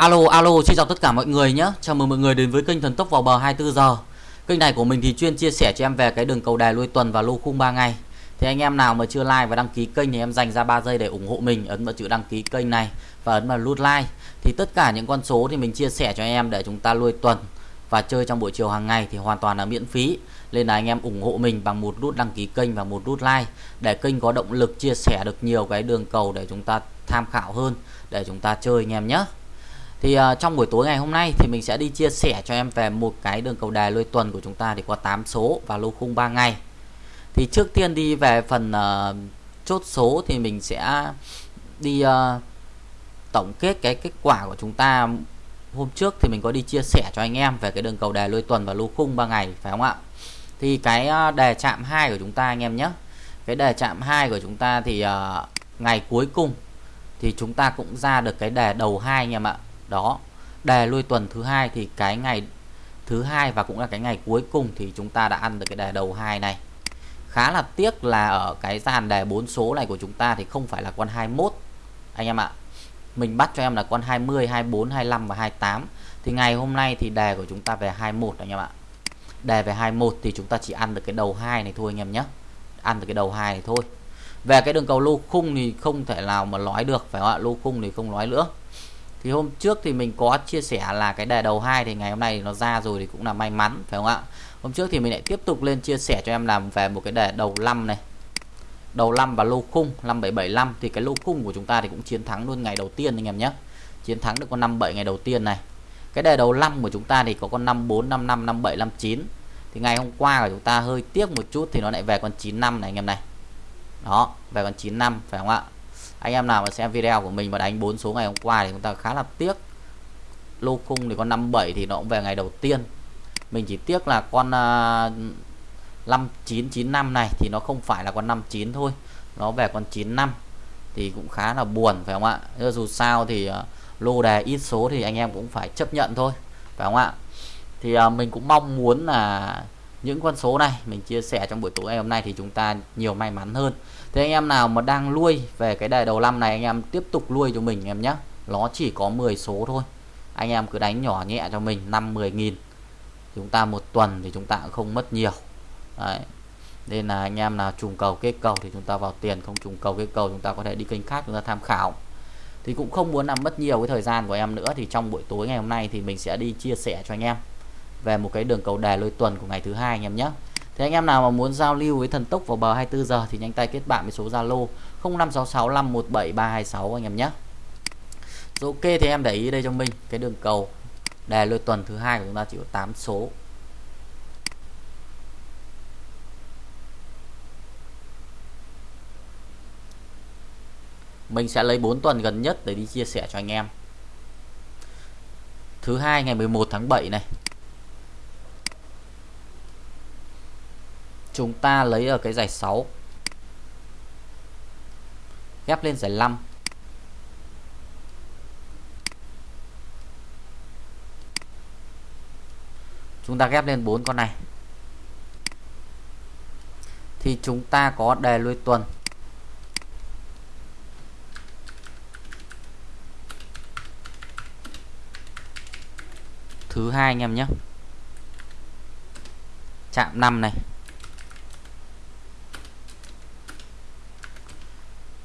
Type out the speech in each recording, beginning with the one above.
Alo alo, xin chào tất cả mọi người nhé. Chào mừng mọi người đến với kênh Thần Tốc vào bờ 24 giờ. Kênh này của mình thì chuyên chia sẻ cho em về cái đường cầu đài lui tuần và lô khung 3 ngày. Thì anh em nào mà chưa like và đăng ký kênh thì em dành ra 3 giây để ủng hộ mình, Ấn vào chữ đăng ký kênh này và ấn vào nút like. Thì tất cả những con số thì mình chia sẻ cho em để chúng ta lui tuần và chơi trong buổi chiều hàng ngày thì hoàn toàn là miễn phí. Nên là anh em ủng hộ mình bằng một nút đăng ký kênh và một nút like để kênh có động lực chia sẻ được nhiều cái đường cầu để chúng ta tham khảo hơn, để chúng ta chơi anh em nhé thì uh, trong buổi tối ngày hôm nay thì mình sẽ đi chia sẻ cho em về một cái đường cầu đài lôi tuần của chúng ta thì có 8 số và lô khung 3 ngày. Thì trước tiên đi về phần uh, chốt số thì mình sẽ đi uh, tổng kết cái kết quả của chúng ta hôm trước thì mình có đi chia sẻ cho anh em về cái đường cầu đài lôi tuần và lô khung 3 ngày phải không ạ? Thì cái đề chạm 2 của chúng ta anh em nhé. Cái đề chạm 2 của chúng ta thì uh, ngày cuối cùng thì chúng ta cũng ra được cái đề đầu hai anh em ạ đó, đề lui tuần thứ hai thì cái ngày thứ hai và cũng là cái ngày cuối cùng thì chúng ta đã ăn được cái đề đầu hai này. Khá là tiếc là ở cái dàn đề bốn số này của chúng ta thì không phải là con 21 anh em ạ, mình bắt cho em là con 20 24 25 và 28 thì ngày hôm nay thì đề của chúng ta về 21 anh em ạ. Đề về 21 thì chúng ta chỉ ăn được cái đầu hai này thôi anh em nhé. Ăn được cái đầu hai này thôi. Về cái đường cầu lô khung thì không thể nào mà nói được, phải không ạ? Lô khung thì không nói nữa thì hôm trước thì mình có chia sẻ là cái đề đầu hai thì ngày hôm nay nó ra rồi thì cũng là may mắn, phải không ạ? Hôm trước thì mình lại tiếp tục lên chia sẻ cho em làm về một cái đề đầu 5 này. Đầu 5 và lô khung 5775 thì cái lô khung của chúng ta thì cũng chiến thắng luôn ngày đầu tiên anh em nhé. Chiến thắng được con 57 ngày đầu tiên này. Cái đề đầu 5 của chúng ta thì có con 54 55 57 59 thì ngày hôm qua của chúng ta hơi tiếc một chút thì nó lại về con 95 này anh em này. Đó, về con 95 phải không ạ? Anh em nào mà xem video của mình và đánh bốn số ngày hôm qua thì chúng ta khá là tiếc. Lô khung thì con 57 thì nó cũng về ngày đầu tiên. Mình chỉ tiếc là con à, uh, 5995 này thì nó không phải là con 59 thôi nó về con 95 thì cũng khá là buồn phải không ạ? Dù sao thì uh, lô đề ít số thì anh em cũng phải chấp nhận thôi phải không ạ? Thì uh, mình cũng mong muốn là những con số này mình chia sẻ trong buổi tối ngày hôm nay thì chúng ta nhiều may mắn hơn thế anh em nào mà đang nuôi về cái đề đầu năm này, anh em tiếp tục nuôi cho mình em nhé nó chỉ có 10 số thôi. Anh em cứ đánh nhỏ nhẹ cho mình 5 10 nghìn. Chúng ta một tuần thì chúng ta cũng không mất nhiều. Đấy. nên là anh em nào trùng cầu kết cầu thì chúng ta vào tiền, không trùng cầu kết cầu chúng ta có thể đi kênh khác chúng ta tham khảo. Thì cũng không muốn làm mất nhiều cái thời gian của em nữa, thì trong buổi tối ngày hôm nay thì mình sẽ đi chia sẻ cho anh em về một cái đường cầu đề lôi tuần của ngày thứ hai anh em nhé thì anh em nào mà muốn giao lưu với thần tốc vào bờ 24 giờ thì nhanh tay kết bạn với số Zalo 0566517326 anh em nhé. Rồi ok, thì em để ý đây cho mình, cái đường cầu đề lôi tuần thứ hai của chúng ta chỉ có 8 số. Mình sẽ lấy 4 tuần gần nhất để đi chia sẻ cho anh em. Thứ hai ngày 11 tháng 7 này chúng ta lấy ở cái giải 6 ghép lên giải 5 chúng ta ghép lên bốn con này. Thì chúng ta có đề lui tuần. Thứ hai anh em nhé. Chạm 5 này.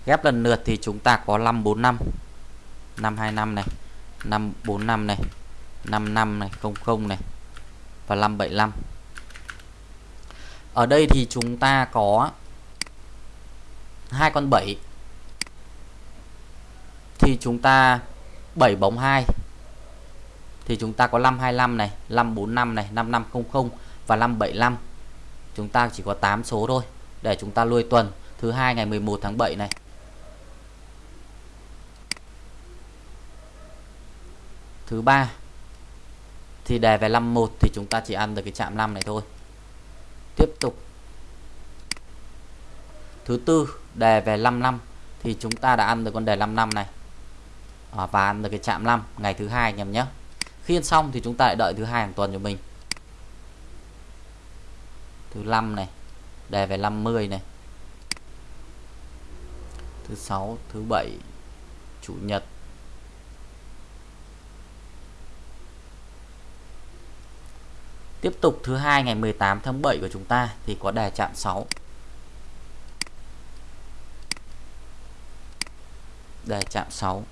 Ghép lần lượt thì chúng ta có 545 525 này. 545 này. 55 này 00 này. Và 575 ở đây thì chúng ta có hai con 7 thì chúng ta 7 bóng 2 thì chúng ta có 525 này. 545 này. 5500 và 575 chúng ta chỉ có 8 số thôi. Để chúng ta nuôi tuần. Thứ hai ngày 11 tháng 7 này. Thứ ba thì đề về 51 thì chúng ta chỉ ăn được cái chạm 5 này thôi. Tiếp tục. Thứ tư đề về 55 thì chúng ta đã ăn được con đề 55 này. À, và ăn được cái chạm 5 ngày thứ hai anh em nhé. Khi ăn xong thì chúng ta lại đợi thứ hai hàng tuần cho mình. Thứ 5 này đề về 50 này. Thứ sáu thứ bảy chủ nhật Tiếp tục thứ hai ngày 18 tháng 7 của chúng ta thì có đề chạm 6. Đề chạm 6.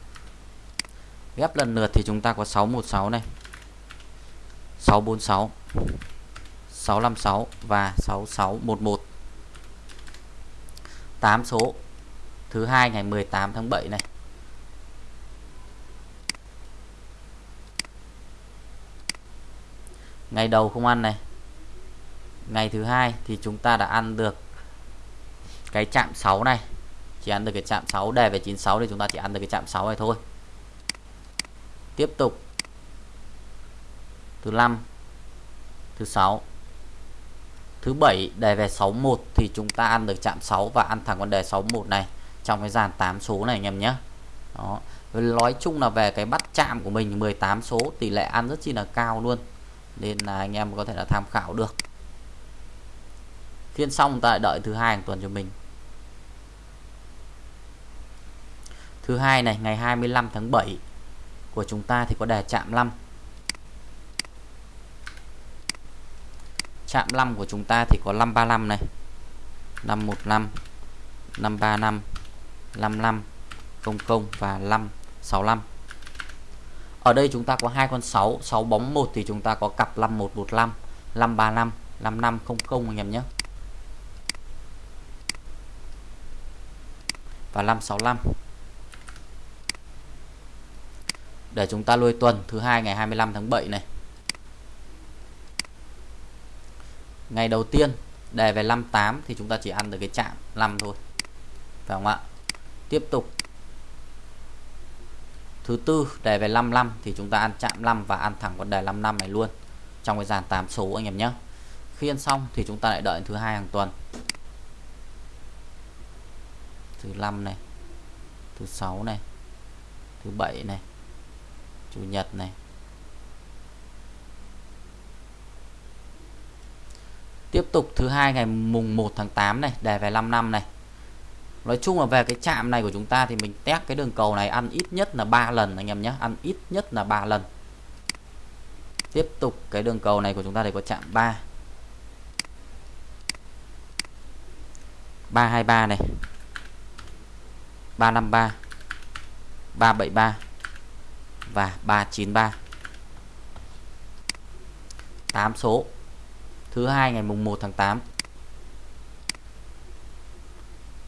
Ghép lần lượt thì chúng ta có 616 này. 646 656 và 6611 8 số thứ hai ngày 18 tháng 7 này ngày đầu không ăn này. Ngày thứ hai thì chúng ta đã ăn được cái chạm 6 này. Chỉ ăn được cái chạm 6 đề về 96 thì chúng ta chỉ ăn được cái chạm 6 này thôi. Tiếp tục. Thứ 5 thứ 6 thứ 7 đề về 61 thì chúng ta ăn được chạm 6 và ăn thẳng con đề 61 này trong cái dàn 8 số này anh em nhé. Đó. Nói chung là về cái bắt chạm của mình 18 số tỷ lệ ăn rất chi là cao luôn nên là anh em có thể là tham khảo được. Phiên xong ta lại đợi thứ hai hàng tuần cho mình. Thứ hai này, ngày 25 tháng 7 của chúng ta thì có đề chạm 5 chạm 5 của chúng ta thì có 535 này. 515 535 55 00 và 565 ở đây chúng ta có hai con 6 6 bóng 1 thì chúng ta có cặp 5115 535 5500 anh em nhé. Và 565 để chúng ta lôi tuần thứ hai ngày 25 tháng 7 này. Ngày đầu tiên đề về 58 thì chúng ta chỉ ăn được cái chạm 5 thôi. Phải không ạ? Tiếp tục thứ tư, đề về 55 thì chúng ta ăn chạm 5 và ăn thẳng con đề 55 này luôn, trong cái dàn 8 số anh em nhé. Khi ăn xong thì chúng ta lại đợi thứ hai hàng tuần. Thứ 5 này, thứ 6 này, thứ 7 này, chủ nhật này. Tiếp tục thứ hai ngày mùng 1 tháng 8 này, đề về 5 năm này. Nói chung là về cái chạm này của chúng ta thì mình test cái đường cầu này ăn ít nhất là 3 lần anh em nhé, ăn ít nhất là 3 lần. Tiếp tục cái đường cầu này của chúng ta thì có chạm 3 323 này. 353 373 và 393 8 số. Thứ hai ngày mùng 1 tháng 8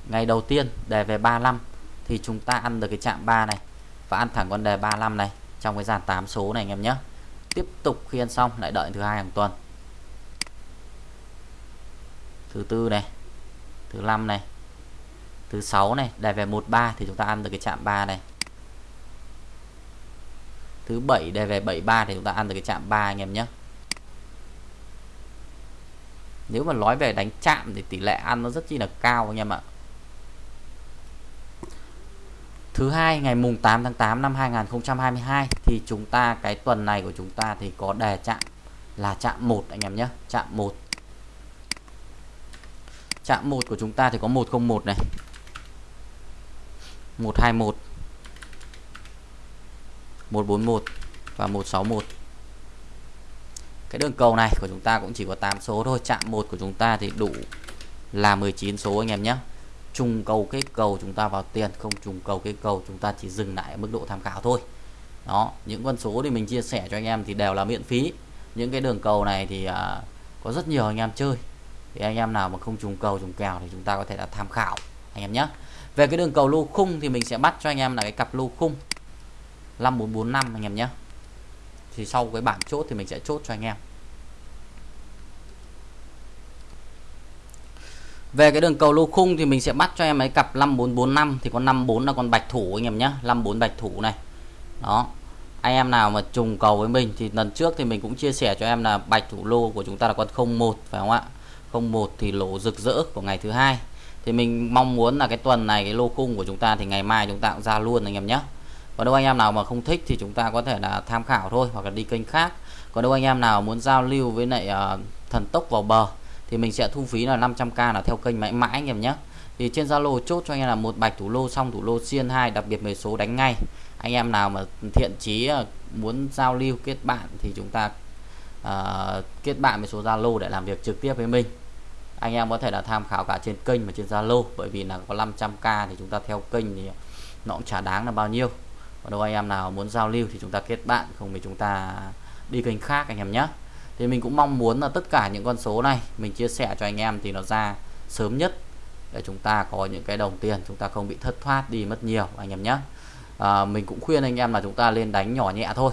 ngày đầu tiên đề về 35 thì chúng ta ăn được cái chạm 3 này và ăn thẳng con đề 35 này trong cái dàn 8 số này anh em nhé. Tiếp tục khi ăn xong, lại đợi thứ hai hàng tuần. Thứ tư này, thứ năm này, thứ sáu này, đề về 13 thì chúng ta ăn được cái chạm 3 này. Thứ bảy đề về 73 thì chúng ta ăn được cái chạm 3 anh em nhé. Nếu mà nói về đánh chạm thì tỷ lệ ăn nó rất chi là cao anh em ạ thứ hai, ngày mùng 8 tháng 8 năm 2022 thì chúng ta, cái tuần này của chúng ta thì có đề chạm là chạm 1 anh em nhé, chạm 1 chạm 1 của chúng ta thì có 101 này. 121 141 và 161 cái đường cầu này của chúng ta cũng chỉ có 8 số thôi, chạm 1 của chúng ta thì đủ là 19 số, anh em nhé trùng cầu kết cầu chúng ta vào tiền không trùng cầu kết cầu chúng ta chỉ dừng lại ở mức độ tham khảo thôi. Đó những con số thì mình chia sẻ cho anh em thì đều là miễn phí. Những cái đường cầu này thì à, có rất nhiều anh em chơi. Thì anh em nào mà không trùng cầu trùng kèo thì chúng ta có thể là tham khảo anh em nhé. Về cái đường cầu lô khung thì mình sẽ bắt cho anh em là cái cặp lô khung 5445 anh em nhé. Thì sau cái bảng chốt thì mình sẽ chốt cho anh em. Về cái đường cầu lô khung thì mình sẽ bắt cho em ấy cặp 5445 thì con 54 là con bạch thủ anh em nhé 54 bạch thủ này. Đó anh em nào mà trùng cầu với mình thì lần trước thì mình cũng chia sẻ cho em là bạch thủ lô của chúng ta là con 01 phải không ạ? 01 thì lỗ rực rỡ của ngày thứ hai. Thì mình mong muốn là cái tuần này cái lô khung của chúng ta thì ngày mai chúng ta cũng ra luôn anh em nhé còn đâu anh em nào mà không thích thì chúng ta có thể là tham khảo thôi hoặc là đi kênh khác. Còn đâu anh em nào muốn giao lưu với lại uh, thần tốc vào bờ thì mình sẽ thu phí là 500k là theo kênh mãi mãi anh em nhé. Thì trên Zalo chốt cho anh em là một bạch thủ lô xong thủ lô xiên hai đặc biệt 10 số đánh ngay. Anh em nào mà thiện chí ờ, muốn giao lưu kết bạn thì chúng ta uh, kết bạn với số Zalo để làm việc trực tiếp với mình. Anh em có thể là tham khảo cả trên kênh và trên Zalo bởi vì là có 500k thì chúng ta theo kênh thì nó cũng chả đáng là bao nhiêu. Còn đâu anh em nào muốn giao lưu thì chúng ta kết bạn không thì chúng ta đi kênh khác anh em nhé thì mình cũng mong muốn là tất cả những con số này mình chia sẻ cho anh em thì nó ra sớm nhất để chúng ta có những cái đồng tiền chúng ta không bị thất thoát đi mất nhiều anh em nhé. À, mình cũng khuyên anh em là chúng ta lên đánh nhỏ nhẹ thôi.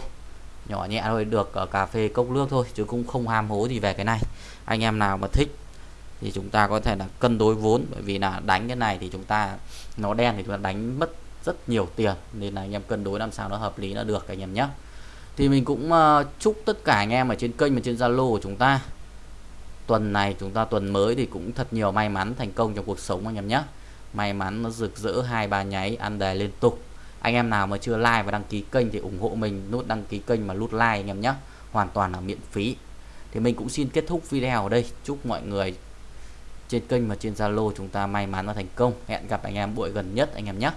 Nhỏ nhẹ thôi được ở cà phê cốc nước thôi chứ cũng không ham hố gì về cái này. Anh em nào mà thích thì chúng ta có thể là cân đối vốn bởi vì là đánh cái này thì chúng ta nó đen thì chúng ta đánh mất rất nhiều tiền nên là anh em cân đối làm sao nó hợp lý nó được anh em nhé thì mình cũng uh, chúc tất cả anh em ở trên kênh và trên Zalo của chúng ta. Tuần này chúng ta tuần mới thì cũng thật nhiều may mắn thành công trong cuộc sống anh em nhé. May mắn nó rực rỡ hai ba nháy ăn đề liên tục. Anh em nào mà chưa like và đăng ký kênh thì ủng hộ mình nút đăng ký kênh mà nút like anh em nhé. Hoàn toàn là miễn phí. Thì mình cũng xin kết thúc video ở đây. Chúc mọi người trên kênh và trên Zalo chúng ta may mắn và thành công. Hẹn gặp anh em buổi gần nhất anh em nhé.